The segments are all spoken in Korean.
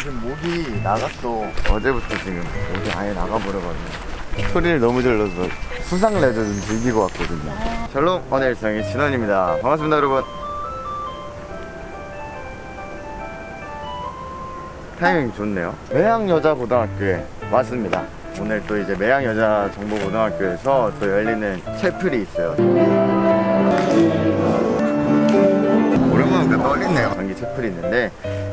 지금 목이 나갔어. 어제부터 지금 목이 아예 나가버려가지고. 소리를 너무 질러서 수상 레드 좀 즐기고 왔거든요. 샬롬, 일상의 진원입니다. 반갑습니다, 여러분. 타이밍 좋네요. 매양여자고등학교에 왔습니다. 오늘 또 이제 매양여자정보고등학교에서 또 열리는 채플이 있어요. 오랜만에 떨리네요. 단기 채플이 있는데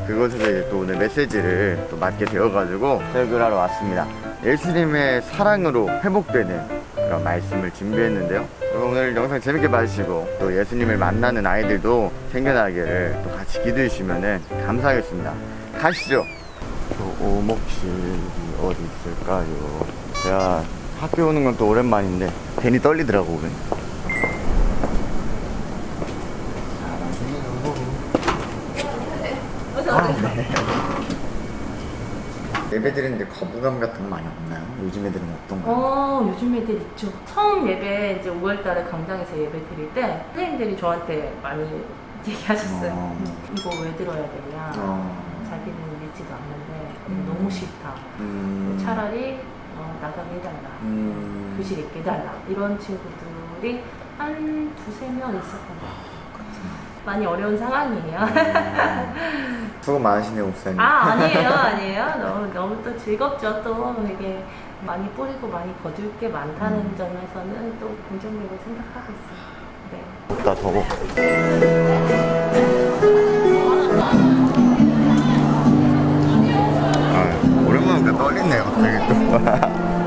그곳에서 이제 또 오늘 메시지를 또 맡게 되어가지고 설교를 하러 왔습니다. 예수님의 사랑으로 회복되는 그런 말씀을 준비했는데요. 오늘 영상 재밌게 봐주시고 또 예수님을 만나는 아이들도 생겨나기를 또 같이 기도해 주시면 감사하겠습니다. 가시죠. 저 오목실이 어디 있을까요? 제가 학교 오는 건 또 오랜만인데 괜히 떨리더라고. 네. 예배 드리는데 거부감 같은 거 많이 없나요? 요즘 애들은 어떤가요? 어, 요즘 애들 있죠. 처음 예배 이제 5월달에 강당에서 예배 드릴 때 선생님들이 저한테 많이 얘기하셨어요. 어. 음, 이거 왜 들어야 되냐. 어. 자기는 믿지도 않는데 음. 너무 싫다. 음. 차라리 어, 나가게 해달라. 음. 교실 있게 해달라. 이런 친구들이 한 두세 명 있었던 것 같아요. 많이 어려운 상황이에요. 수고 많으시네요, 목사님. 아 아니에요 아니에요 너무 너무 또 즐겁죠 또 되게 많이 뿌리고 많이 거둘 게 많다는 음. 점에서는 또 긍정적으로 생각하고 있어요 네. 나 더워. 아, 오랜만에 떨리네요, 갑자기 또.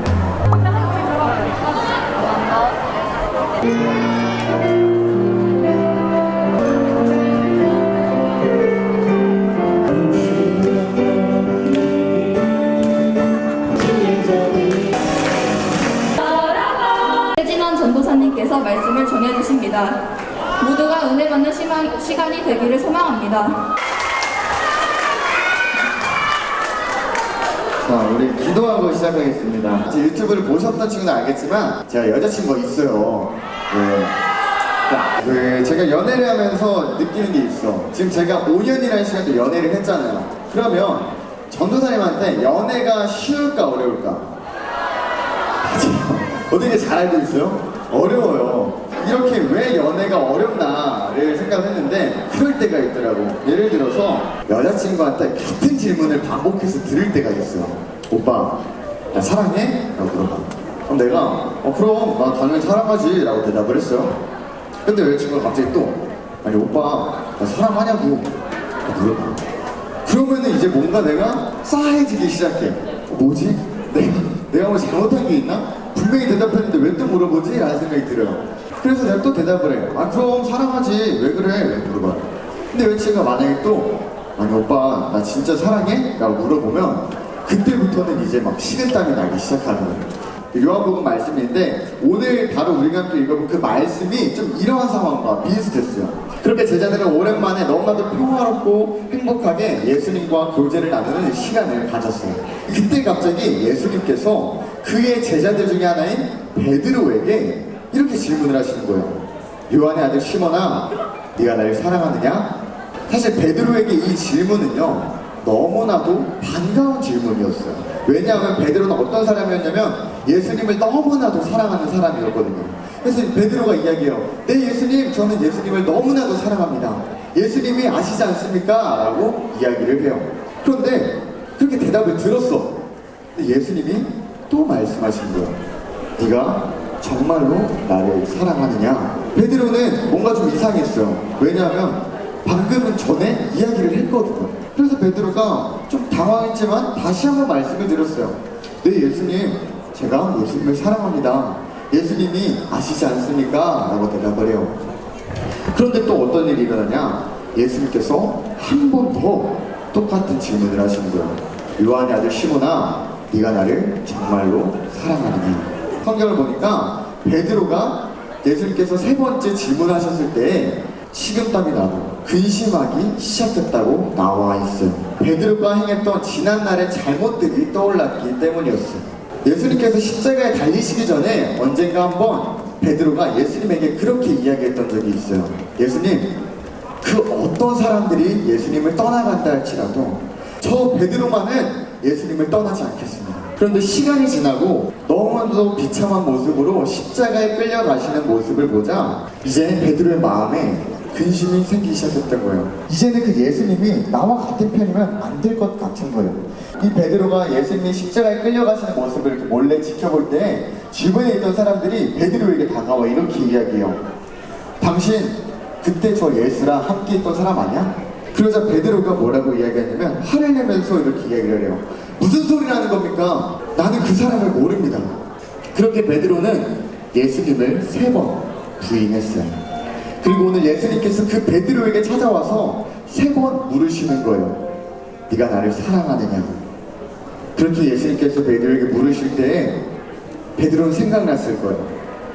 자, 우리 기도하고 시작하겠습니다. 이제 유튜브를 보셨던 친구는 알겠지만 제가 여자친구가 있어요. 네. 자, 그 제가 연애를 하면서 느끼는 게 있어. 지금 제가 5년이라는 시간 도 연애를 했잖아요. 그러면 전도사님한테 연애가 쉬울까 어려울까? 어떻게 잘 알고 있어요? 어려워요. 이렇게 왜 연애가 어렵나 를 생각했는데 그럴 때가 있더라고. 예를 들어서 여자친구한테 같은 질문을 반복해서 들을 때가 있어요. 오빠, 나 사랑해? 라고 물어봐. 그럼 내가 어 그럼 나 당연히 사랑하지 라고 대답을 했어요. 근데 여자친구가 갑자기 또 아니 오빠 나 사랑하냐고 물어봐. 그러면은 이제 뭔가 내가 싸해지기 시작해. 어, 뭐지? 내가, 내가 뭐 잘못한 게 있나? 분명히 대답했는데 왜 또 물어보지? 라는 생각이 들어요. 그래서 내가 또 대답을 해. 아, 그럼 사랑하지. 왜 그래? 왜 물어봐. 근데 여자친구가 만약에 또, 아니, 오빠, 나 진짜 사랑해? 라고 물어보면, 그때부터는 이제 막 식은땀이 나기 시작하는. 요한복음 말씀인데 오늘 바로 우리가 함께 읽어본 그 말씀이 좀 이러한 상황과 비슷했어요. 그렇게 제자들은 오랜만에 너무나도 평화롭고 행복하게 예수님과 교제를 나누는 시간을 가졌어요. 그때 갑자기 예수님께서 그의 제자들 중에 하나인 베드로에게 이렇게 질문을 하시는 거예요. 요한의 아들 시몬아, 네가 나를 사랑하느냐? 사실 베드로에게 이 질문은요 너무나도 반가운 질문이었어요. 왜냐하면 베드로는 어떤 사람이었냐면 예수님을 너무나도 사랑하는 사람이었거든요. 그래서 베드로가 이야기해요. 네 예수님, 저는 예수님을 너무나도 사랑합니다. 예수님이 아시지 않습니까? 라고 이야기를 해요. 그런데 그렇게 대답을 들었어. 예수님이 또 말씀하신 거예요. 네가 정말로 나를 사랑하느냐? 베드로는 뭔가 좀 이상했어요. 왜냐하면 방금은 전에 이야기를 했거든요. 그래서 베드로가 좀 당황했지만 다시 한번 말씀을 드렸어요. 네, 예수님, 제가 예수님을 사랑합니다. 예수님이 아시지 않습니까? 라고 대답을 해요. 그런데 또 어떤 일이 일어나냐? 예수님께서 한 번 더 똑같은 질문을 하시는 거예요. 요한의 아들 시몬아, 네가 나를 정말로 사랑하느냐? 성경을 보니까 베드로가 예수님께서 세 번째 질문하셨을 때 식은땀이 나고 근심하기 시작했다고 나와 있어요. 베드로가 행했던 지난날의 잘못들이 떠올랐기 때문이었어요. 예수님께서 십자가에 달리시기 전에 언젠가 한번 베드로가 예수님에게 그렇게 이야기했던 적이 있어요. 예수님, 그 어떤 사람들이 예수님을 떠나간다 할지라도 저 베드로만은 예수님을 떠나지 않겠습니다. 그런데 시간이 지나고 너무나도 비참한 모습으로 십자가에 끌려가시는 모습을 보자 이제 베드로의 마음에 근심이 생기기 시작했던 거예요. 이제는 그 예수님이 나와 같은 편이면 안 될 것 같은 거예요. 이 베드로가 예수님이 십자가에 끌려가시는 모습을 이렇게 몰래 지켜볼 때 주변에 있던 사람들이 베드로에게 다가와 이렇게 이야기해요. 당신 그때 저 예수랑 함께 있던 사람 아니야? 그러자 베드로가 뭐라고 이야기하냐면 화를 내면서 이렇게 이야기를 해요. 무슨 소리라는 겁니까? 나는 그 사람을 모릅니다. 그렇게 베드로는 예수님을 세 번 부인했어요. 그리고 오늘 예수님께서 그 베드로에게 찾아와서 세 번 물으시는 거예요. 네가 나를 사랑하느냐? 그렇게 예수님께서 베드로에게 물으실 때 베드로는 생각났을 거예요.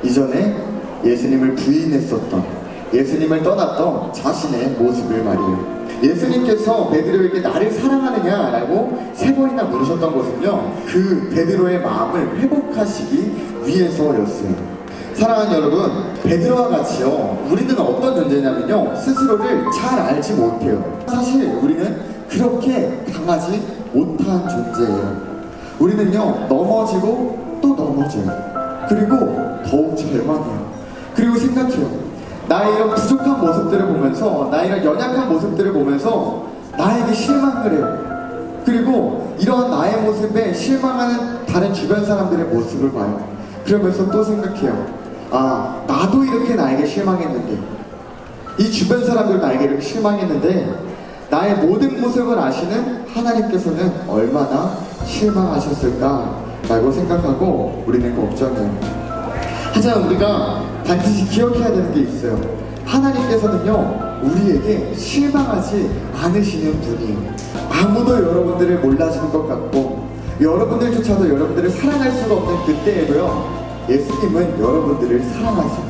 이전에 예수님을 부인했었던 예수님을 떠났던 자신의 모습을 말이에요. 예수님께서 베드로에게 나를 사랑하느냐라고 세 번이나 물으셨던 것은요. 그 베드로의 마음을 회복하시기 위해서였어요. 사랑하는 여러분, 베드로와 같이요. 우리는 어떤 존재냐면요. 스스로를 잘 알지 못해요. 사실 우리는 그렇게 강하지 못한 존재예요. 우리는요, 넘어지고 또 넘어져요. 그리고 더욱 절망해요. 그리고 생각해요. 나의 이런 부족한 모습들을 보면서, 나의 이런 연약한 모습들을 보면서 나에게 실망을 해요. 그리고 이러한 나의 모습에 실망하는 다른 주변 사람들의 모습을 봐요. 그러면서 또 생각해요. 아, 나도 이렇게 나에게 실망했는데, 이 주변 사람들 나에게 이렇게 실망했는데, 나의 모든 모습을 아시는 하나님께서는 얼마나 실망하셨을까 라고 생각하고 우리는 걱정해요. 하지만 우리가 반드시 기억해야 되는 게 있어요. 하나님께서는요, 우리에게 실망하지 않으시는 분이에요. 아무도 여러분들을 몰라주는 것 같고, 여러분들조차도 여러분들을 사랑할 수가 없는 그때에도요, 예수님은 여러분들을 사랑하세요.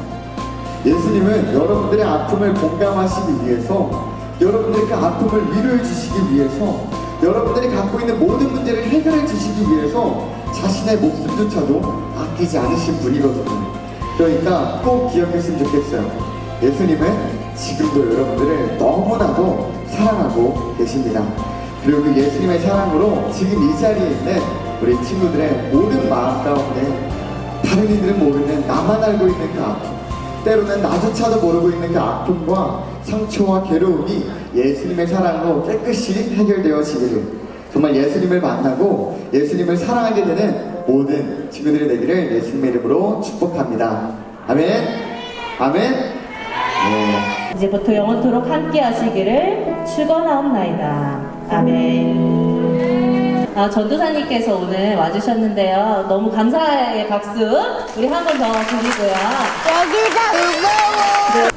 예수님은 여러분들의 아픔을 공감하시기 위해서, 여러분들의 그 아픔을 위로해 주시기 위해서, 여러분들이 갖고 있는 모든 문제를 해결해 주시기 위해서 자신의 목숨조차도 아끼지 않으신 분이거든요. 그러니까 꼭 기억했으면 좋겠어요. 예수님은 지금도 여러분들을 너무나도 사랑하고 계십니다. 그리고 그 예수님의 사랑으로 지금 이 자리에 있는 우리 친구들의 모든 마음 가운데 다른 이들은 모르는 나만 알고 있는 그 아픔 때로는 나조차도 모르고 있는 그 아픔과 상처와 괴로움이 예수님의 사랑으로 깨끗이 해결되어지기를 정말 예수님을 만나고 예수님을 사랑하게 되는 모든 친구들이 되기를 예수님의 이름으로 축복합니다. 아멘. 아멘. 네. 이제부터 영원토록 함께 하시기를 축원하옵나이다. 아멘. 아, 전도사님께서 오늘 와주셨는데요. 너무 감사의 박수 우리 한 번 더 드리고요. 여기가 무거워. 어,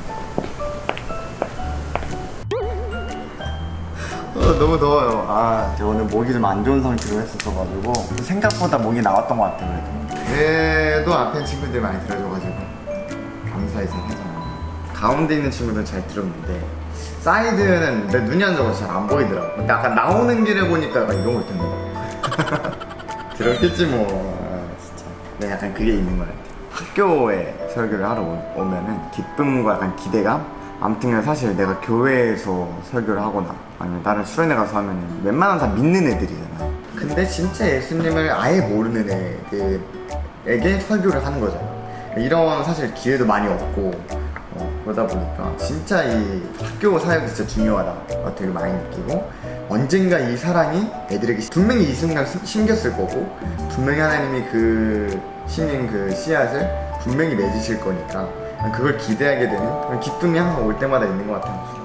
너무 더워요. 아, 제가 오늘 목이 좀 안 좋은 상태로 했었어가지고 생각보다 목이 나왔던 것 같아요. 그래도. 앞에 친구들 많이 들어줘가지고 감사히 생각하잖아요. 가운데 있는 친구들은 잘 들었는데 사이드는 내 눈이 안 좋아서 잘 안 보이더라고. 근데 아까 나오는 길에 보니까 약간 이런 거 있던데. 들었겠지 뭐. 아, 진짜. 네, 약간 그게 있는 것 같아요. 학교에 설교를 하러 오- 오면은 기쁨과 약간 기대감? 아무튼 사실 내가 교회에서 설교를 하거나 아니면 다른 수련회 가서 하면 웬만하면 다 믿는 애들이잖아. 근데 진짜 예수님을 아예 모르는 애들에게 설교를 하는 거잖아. 이런 사실 기회도 많이 없고 어, 그러다 보니까 진짜 이 학교 사역이 진짜 중요하다 되게 많이 느끼고 언젠가 이 사랑이 애들에게 분명히 이 순간 심- 심겼을 거고 분명히 하나님이 그 심린 그 씨앗을 분명히 맺으실 거니까 그걸 기대하게 되는 그런 기쁨이 항상 올 때마다 있는 것 같아요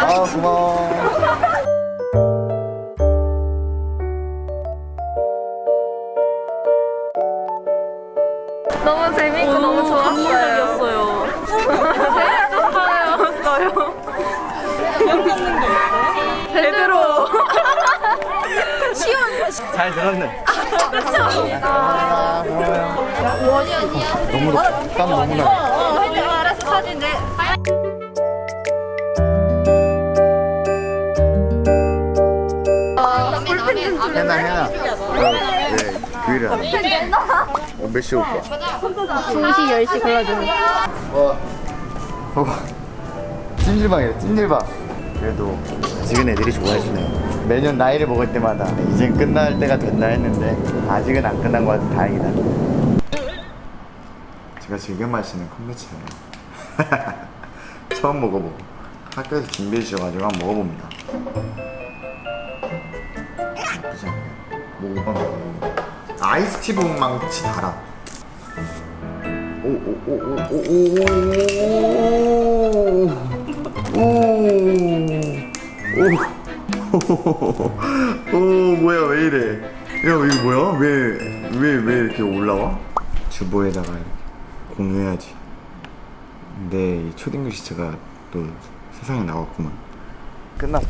아 고마워 너무 재밌고 너무 좋았어요. 재밌었어요. 제대로. 잘 들었네 아, 고마워요 원이 아니야. 너무 땀 너무 나요 어, 알았어 사진 내. 해나 해나 네 그일을 하나 어, 몇 시에 올 거야? 2시 10시 골라주는. 와 봐봐 찜질방이래 찜질방 그래도 아직은 애들이 좋아해주네요. 매년 나이를 먹을 때마다 이젠 끝날 때가 됐나 했는데 아직은 안 끝난 것 같아 다행이다. 제가 즐겨 마시는 컴부차예요. 처음 먹어보고 학교에서 준비해 주셔가지고 한번 먹어봅니다. 나쁘지 않네. 먹어봐. 아이스티 분망치 달아. 오오오오오오오오오 뭐야 왜 이래? 야 이거 뭐야? 왜왜 왜 이렇게 올라와? 주보에다가 공유해야지. 근데 이 초딩 글씨체가 또 세상에 나왔구만. 끝났다.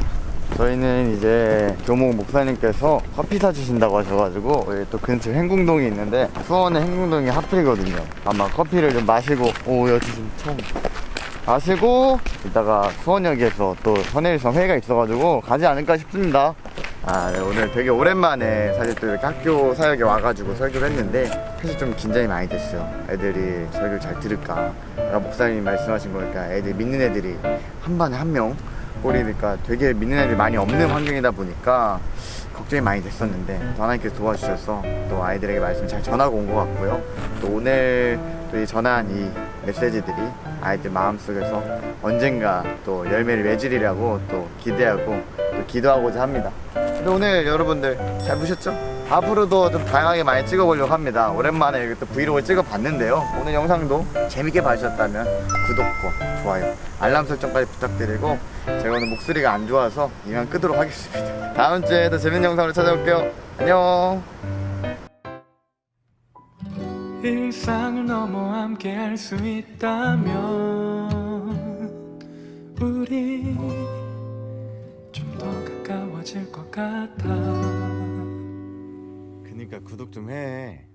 저희는 이제 교목 목사님께서 커피 사주신다고 하셔가지고 또 근처 행궁동이 있는데 수원의 행궁동이 하필이거든요. 아마 커피를 좀 마시고 오 여기 좀 처음 마시고 이따가 수원역에서 또 선해일성 회의가 있어가지고 가지 않을까 싶습니다. 아 네, 오늘 되게 오랜만에 사실 또 이렇게 학교 사역에 와가지고 설교를 했는데 사실 좀 긴장이 많이 됐어요. 애들이 설교를 잘 들을까. 아까 목사님이 말씀하신 거니까 애들 믿는 애들이 한 반에 한 명 꼴이니까 되게 믿는 애들이 많이 없는 환경이다 보니까 걱정이 많이 됐었는데 또 하나님께서 도와주셔서 또 아이들에게 말씀 잘 전하고 온 것 같고요. 또 오늘 또 이 전한 이 메시지들이 아이들 마음속에서 언젠가 또 열매를 맺으리라고 또 기대하고 또 기도하고자 합니다. 근데 오늘 여러분들 잘 보셨죠? 앞으로도 좀 다양하게 많이 찍어보려고 합니다. 오랜만에 이렇게 또 브이로그를 찍어봤는데요. 오늘 영상도 재밌게 봐주셨다면 구독과 좋아요, 알람 설정까지 부탁드리고 제가 오늘 목소리가 안 좋아서 이만 끄도록 하겠습니다. 다음 주에도 재밌는 영상으로 찾아올게요. 안녕. 일상을 넘어 함께 할 수 있다면 우리 좀 더 가까워질 것 같아 그니까 구독 좀 해.